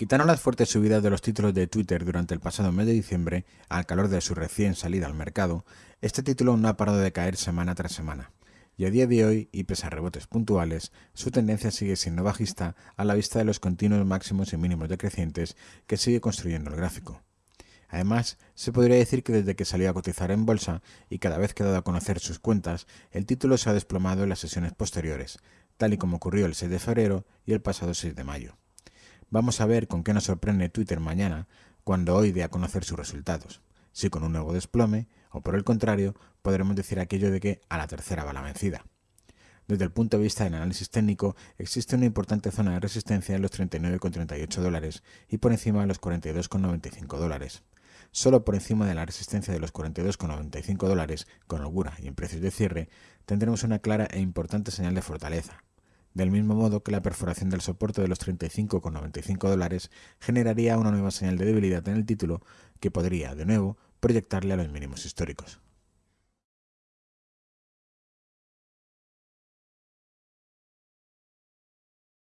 Quitaron las fuertes subidas de los títulos de Twitter durante el pasado mes de diciembre, al calor de su recién salida al mercado, este título no ha parado de caer semana tras semana. Y a día de hoy, y pese a rebotes puntuales, su tendencia sigue siendo bajista a la vista de los continuos máximos y mínimos decrecientes que sigue construyendo el gráfico. Además, se podría decir que desde que salió a cotizar en bolsa y cada vez que ha dado a conocer sus cuentas, el título se ha desplomado en las sesiones posteriores, tal y como ocurrió el 6 de febrero y el pasado 6 de mayo. Vamos a ver con qué nos sorprende Twitter mañana, cuando hoy dé a conocer sus resultados. Si con un nuevo desplome, o por el contrario, podremos decir aquello de que a la tercera va la vencida. Desde el punto de vista del análisis técnico, existe una importante zona de resistencia en los 39,38 dólares y por encima de los 42,95 dólares. Solo por encima de la resistencia de los 42,95 dólares, con holgura y en precios de cierre, tendremos una clara e importante señal de fortaleza, del mismo modo que la perforación del soporte de los 35,95 dólares generaría una nueva señal de debilidad en el título que podría, de nuevo, proyectarle a los mínimos históricos.